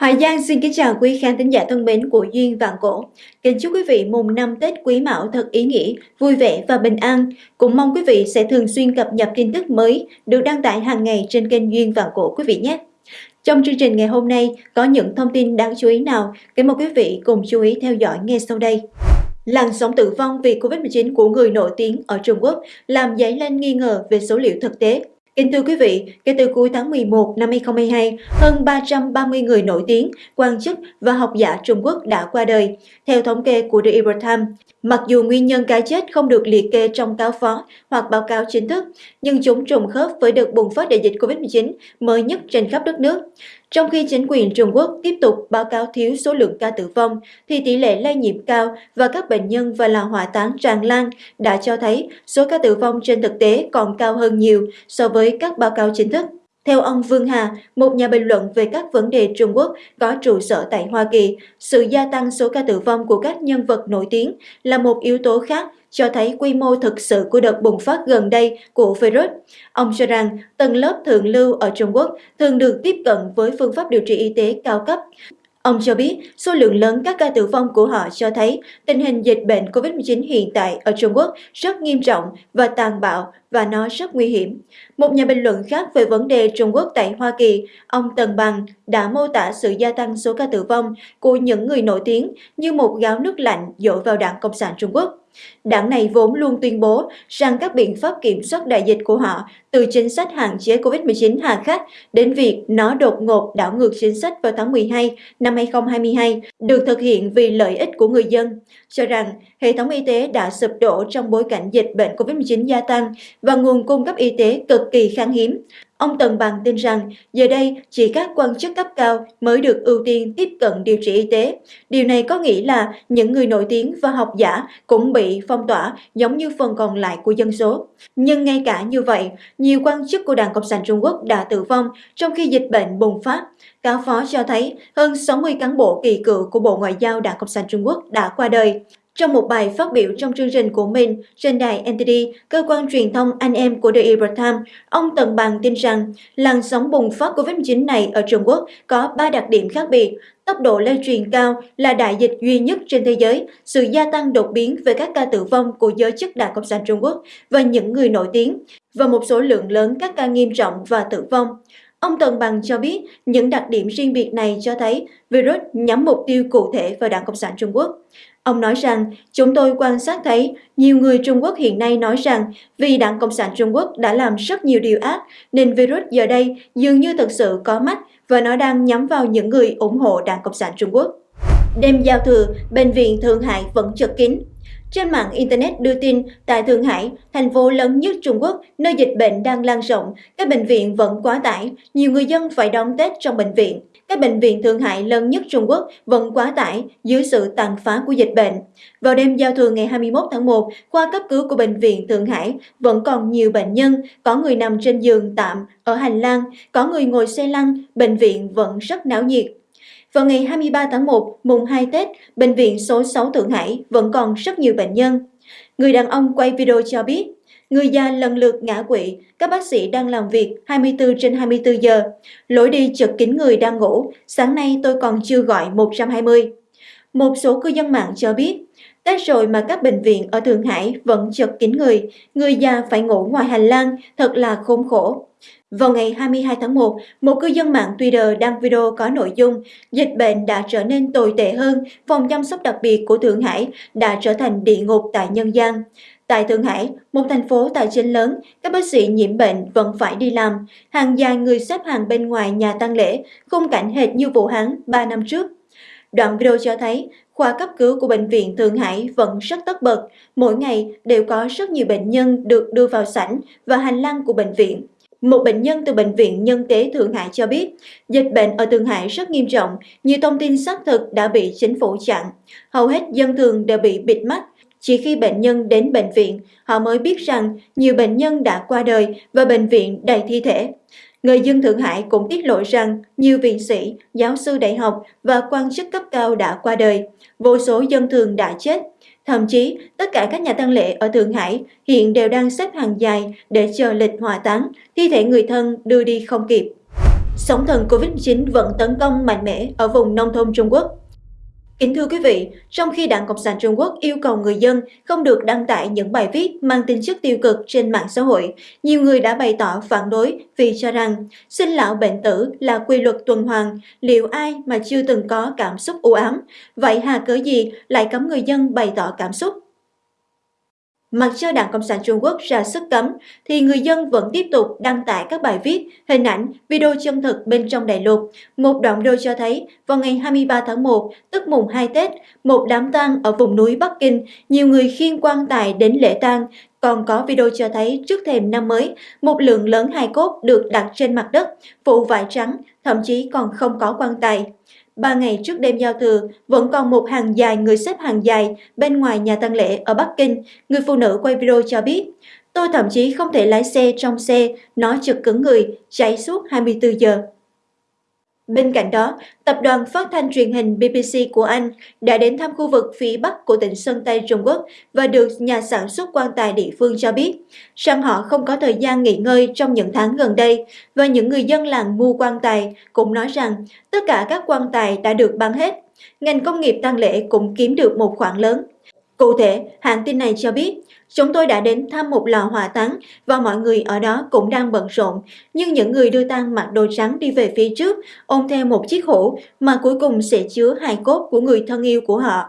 Hoài Giang xin kính chào quý khán thính giả thân mến của Duyên Vạn Cổ. Kính chúc quý vị mùng năm Tết Quý Mão thật ý nghĩa, vui vẻ và bình an. Cũng mong quý vị sẽ thường xuyên cập nhật tin tức mới được đăng tải hàng ngày trên kênh Duyên Vạn Cổ quý vị nhé. Trong chương trình ngày hôm nay có những thông tin đáng chú ý nào? Kính mời quý vị cùng chú ý theo dõi ngay sau đây. Làn sóng tử vong vì Covid-19 của người nổi tiếng ở Trung Quốc làm dấy lên nghi ngờ về số liệu thực tế. Kính thưa quý vị, kể từ cuối tháng 11 năm 2022, hơn 330 người nổi tiếng, quan chức và học giả Trung Quốc đã qua đời. Theo thống kê của The Epoch Times, mặc dù nguyên nhân cái chết không được liệt kê trong cáo phó hoặc báo cáo chính thức, nhưng chúng trùng khớp với đợt bùng phát đại dịch COVID-19 mới nhất trên khắp đất nước. Trong khi chính quyền Trung Quốc tiếp tục báo cáo thiếu số lượng ca tử vong, thì tỷ lệ lây nhiễm cao và các bệnh nhân và là hỏa táng tràn lan đã cho thấy số ca tử vong trên thực tế còn cao hơn nhiều so với các báo cáo chính thức. Theo ông Vương Hà, một nhà bình luận về các vấn đề Trung Quốc có trụ sở tại Hoa Kỳ, sự gia tăng số ca tử vong của các nhân vật nổi tiếng là một yếu tố khác cho thấy quy mô thực sự của đợt bùng phát gần đây của virus. Ông cho rằng tầng lớp thượng lưu ở Trung Quốc thường được tiếp cận với phương pháp điều trị y tế cao cấp. Ông cho biết số lượng lớn các ca tử vong của họ cho thấy tình hình dịch bệnh COVID-19 hiện tại ở Trung Quốc rất nghiêm trọng và tàn bạo và nó rất nguy hiểm. Một nhà bình luận khác về vấn đề Trung Quốc tại Hoa Kỳ, ông Tần Bằng đã mô tả sự gia tăng số ca tử vong của những người nổi tiếng như một gáo nước lạnh dội vào đảng Cộng sản Trung Quốc. Đảng này vốn luôn tuyên bố rằng các biện pháp kiểm soát đại dịch của họ từ chính sách hạn chế COVID-19 hà khắc đến việc nó đột ngột đảo ngược chính sách vào tháng 12 năm 2022 được thực hiện vì lợi ích của người dân, cho rằng hệ thống y tế đã sụp đổ trong bối cảnh dịch bệnh COVID-19 gia tăng và nguồn cung cấp y tế cực kỳ khan hiếm. Ông Tần Bằng tin rằng giờ đây chỉ các quan chức cấp cao mới được ưu tiên tiếp cận điều trị y tế. Điều này có nghĩa là những người nổi tiếng và học giả cũng bị phong tỏa giống như phần còn lại của dân số. Nhưng ngay cả như vậy, nhiều quan chức của Đảng Cộng sản Trung Quốc đã tử vong trong khi dịch bệnh bùng phát. Cáo phó cho thấy hơn 60 cán bộ kỳ cựu của Bộ Ngoại giao Đảng Cộng sản Trung Quốc đã qua đời. Trong một bài phát biểu trong chương trình của mình trên đài NTD, cơ quan truyền thông anh em của The Epoch Times, ông Tần Bằng tin rằng làn sóng bùng phát COVID-19 này ở Trung Quốc có ba đặc điểm khác biệt. Tốc độ lây truyền cao là đại dịch duy nhất trên thế giới, sự gia tăng đột biến về các ca tử vong của giới chức Đảng Cộng sản Trung Quốc và những người nổi tiếng, và một số lượng lớn các ca nghiêm trọng và tử vong. Ông Tần Bằng cho biết những đặc điểm riêng biệt này cho thấy virus nhắm mục tiêu cụ thể vào Đảng Cộng sản Trung Quốc. Ông nói rằng, chúng tôi quan sát thấy nhiều người Trung Quốc hiện nay nói rằng vì Đảng Cộng sản Trung Quốc đã làm rất nhiều điều ác nên virus giờ đây dường như thực sự có mắt và nó đang nhắm vào những người ủng hộ Đảng Cộng sản Trung Quốc. Đêm giao thừa, Bệnh viện Thượng Hải vẫn chật kín. Trên mạng Internet đưa tin, tại Thượng Hải, thành phố lớn nhất Trung Quốc, nơi dịch bệnh đang lan rộng, các bệnh viện vẫn quá tải, nhiều người dân phải đón Tết trong bệnh viện. Các bệnh viện Thượng Hải lớn nhất Trung Quốc vẫn quá tải dưới sự tàn phá của dịch bệnh. Vào đêm giao thừa ngày 21 tháng 1, khoa cấp cứu của Bệnh viện Thượng Hải vẫn còn nhiều bệnh nhân, có người nằm trên giường tạm ở hành lang, có người ngồi xe lăn, bệnh viện vẫn rất náo nhiệt. Vào ngày 23 tháng 1, mùng 2 Tết, Bệnh viện số 6 Thượng Hải vẫn còn rất nhiều bệnh nhân. Người đàn ông quay video cho biết, người già lần lượt ngã quỵ, các bác sĩ đang làm việc 24 trên 24 giờ. Lối đi chật kín người đang ngủ, sáng nay tôi còn chưa gọi 120. Một số cư dân mạng cho biết, Tết rồi mà các bệnh viện ở Thượng Hải vẫn chật kín người, người già phải ngủ ngoài hành lang, thật là khốn khổ. Vào ngày 22 tháng 1, một cư dân mạng Twitter đăng video có nội dung dịch bệnh đã trở nên tồi tệ hơn, phòng chăm sóc đặc biệt của Thượng Hải đã trở thành địa ngục tại nhân gian. Tại Thượng Hải, một thành phố tài chính lớn, các bác sĩ nhiễm bệnh vẫn phải đi làm. Hàng dài người xếp hàng bên ngoài nhà tang lễ, khung cảnh hệt như Vũ Hán 3 năm trước. Đoạn video cho thấy khoa cấp cứu của Bệnh viện Thượng Hải vẫn rất tất bật. Mỗi ngày đều có rất nhiều bệnh nhân được đưa vào sảnh và hành lang của bệnh viện. Một bệnh nhân từ Bệnh viện Nhân tế Thượng Hải cho biết, dịch bệnh ở Thượng Hải rất nghiêm trọng, nhiều thông tin xác thực đã bị chính phủ chặn. Hầu hết dân thường đều bị bịt mắt. Chỉ khi bệnh nhân đến bệnh viện, họ mới biết rằng nhiều bệnh nhân đã qua đời và bệnh viện đầy thi thể. Người dân Thượng Hải cũng tiết lộ rằng nhiều viện sĩ, giáo sư đại học và quan chức cấp cao đã qua đời, vô số dân thường đã chết. Thậm chí, tất cả các nhà tang lễ ở Thượng Hải hiện đều đang xếp hàng dài để chờ lịch hỏa táng, thi thể người thân đưa đi không kịp. sóng thần Covid-19 vẫn tấn công mạnh mẽ ở vùng nông thôn Trung Quốc. Kính thưa quý vị, trong khi Đảng Cộng sản Trung Quốc yêu cầu người dân không được đăng tải những bài viết mang tính chất tiêu cực trên mạng xã hội, nhiều người đã bày tỏ phản đối vì cho rằng sinh lão bệnh tử là quy luật tuần hoàn, liệu ai mà chưa từng có cảm xúc u ám, vậy hà cớ gì lại cấm người dân bày tỏ cảm xúc? Mặc cho Đảng Cộng sản Trung Quốc ra sức cấm, thì người dân vẫn tiếp tục đăng tải các bài viết, hình ảnh, video chân thực bên trong đại lục. Một đoạn video cho thấy, vào ngày 23 tháng 1, tức mùng 2 Tết, một đám tang ở vùng núi Bắc Kinh, nhiều người khiêng quan tài đến lễ tang. Còn có video cho thấy trước thềm năm mới, một lượng lớn hài cốt được đặt trên mặt đất, phủ vải trắng, thậm chí còn không có quan tài. Ba ngày trước đêm giao thừa, vẫn còn một hàng dài người xếp hàng dài bên ngoài nhà tang lễ ở Bắc Kinh. Người phụ nữ quay video cho biết, tôi thậm chí không thể lái xe trong xe, nó chật cứng người, cháy suốt 24 giờ. Bên cạnh đó, tập đoàn phát thanh truyền hình BBC của Anh đã đến thăm khu vực phía bắc của tỉnh Sơn Tây Trung Quốc và được nhà sản xuất quan tài địa phương cho biết rằng họ không có thời gian nghỉ ngơi trong những tháng gần đây và những người dân làng mua quan tài cũng nói rằng tất cả các quan tài đã được bán hết. Ngành công nghiệp tang lễ cũng kiếm được một khoản lớn. Cụ thể, hãng tin này cho biết, chúng tôi đã đến thăm một lò hỏa táng và mọi người ở đó cũng đang bận rộn, nhưng những người đưa tang mặc đồ trắng đi về phía trước, ôm theo một chiếc hũ mà cuối cùng sẽ chứa hài cốt của người thân yêu của họ.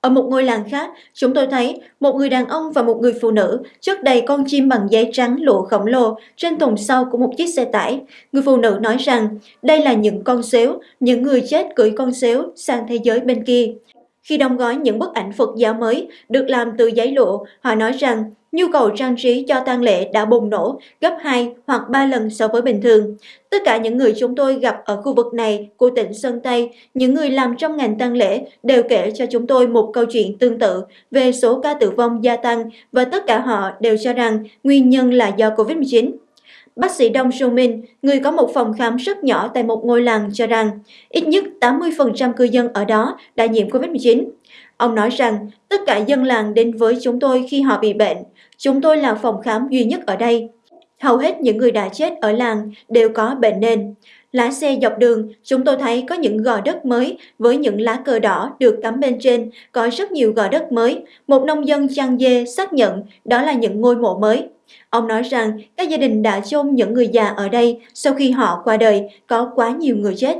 Ở một ngôi làng khác, chúng tôi thấy một người đàn ông và một người phụ nữ chất đầy con chim bằng giấy trắng lụa khổng lồ trên thùng sau của một chiếc xe tải. Người phụ nữ nói rằng đây là những con xéo, những người chết cưỡi con xéo sang thế giới bên kia. Khi đóng gói những bức ảnh Phật giáo mới được làm từ giấy lụa, họ nói rằng nhu cầu trang trí cho tang lễ đã bùng nổ gấp 2 hoặc 3 lần so với bình thường. Tất cả những người chúng tôi gặp ở khu vực này của tỉnh Sơn Tây, những người làm trong ngành tang lễ đều kể cho chúng tôi một câu chuyện tương tự về số ca tử vong gia tăng và tất cả họ đều cho rằng nguyên nhân là do Covid-19. Bác sĩ Dong Sung Min, người có một phòng khám rất nhỏ tại một ngôi làng cho rằng ít nhất 80% cư dân ở đó đã nhiễm COVID-19. Ông nói rằng tất cả dân làng đến với chúng tôi khi họ bị bệnh. Chúng tôi là phòng khám duy nhất ở đây. Hầu hết những người đã chết ở làng đều có bệnh nền. Lái xe dọc đường, chúng tôi thấy có những gò đất mới với những lá cờ đỏ được cắm bên trên, có rất nhiều gò đất mới. Một nông dân chăn dê xác nhận đó là những ngôi mộ mới. Ông nói rằng các gia đình đã chôn những người già ở đây sau khi họ qua đời có quá nhiều người chết.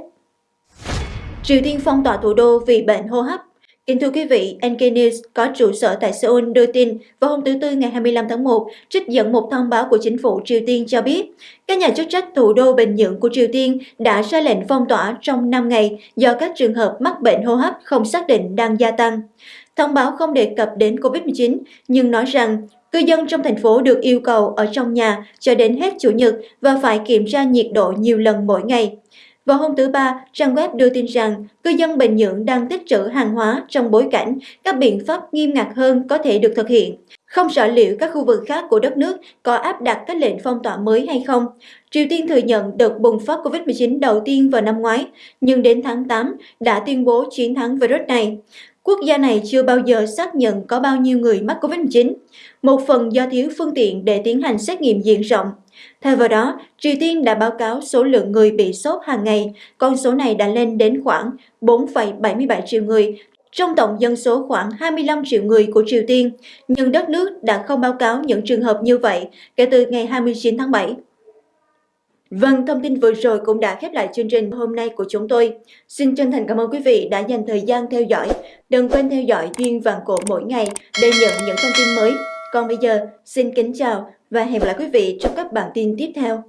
Triều Tiên phong tỏa thủ đô vì bệnh hô hấp Kính thưa quý vị, NK News có trụ sở tại Seoul đưa tin vào hôm thứ Tư ngày 25 tháng 1, trích dẫn một thông báo của chính phủ Triều Tiên cho biết, các nhà chức trách thủ đô Bình Nhưỡng của Triều Tiên đã ra lệnh phong tỏa trong 5 ngày do các trường hợp mắc bệnh hô hấp không xác định đang gia tăng. Thông báo không đề cập đến COVID-19, nhưng nói rằng Cư dân trong thành phố được yêu cầu ở trong nhà cho đến hết Chủ nhật và phải kiểm tra nhiệt độ nhiều lần mỗi ngày. Vào hôm thứ Ba, trang web đưa tin rằng cư dân Bình Nhưỡng đang tích trữ hàng hóa trong bối cảnh các biện pháp nghiêm ngặt hơn có thể được thực hiện. Không rõ liệu các khu vực khác của đất nước có áp đặt các lệnh phong tỏa mới hay không. Triều Tiên thừa nhận đợt bùng phát COVID-19 đầu tiên vào năm ngoái, nhưng đến tháng 8 đã tuyên bố chiến thắng virus này. Quốc gia này chưa bao giờ xác nhận có bao nhiêu người mắc COVID-19, một phần do thiếu phương tiện để tiến hành xét nghiệm diện rộng. Thay vào đó, Triều Tiên đã báo cáo số lượng người bị sốt hàng ngày, con số này đã lên đến khoảng 4,77 triệu người, trong tổng dân số khoảng 25 triệu người của Triều Tiên, nhưng đất nước đã không báo cáo những trường hợp như vậy kể từ ngày 29 tháng 7. Vâng, thông tin vừa rồi cũng đã khép lại chương trình hôm nay của chúng tôi. Xin chân thành cảm ơn quý vị đã dành thời gian theo dõi. Đừng quên theo dõi Duyên Vàng Cổ mỗi ngày để nhận những thông tin mới. Còn bây giờ, xin kính chào và hẹn gặp lại quý vị trong các bản tin tiếp theo.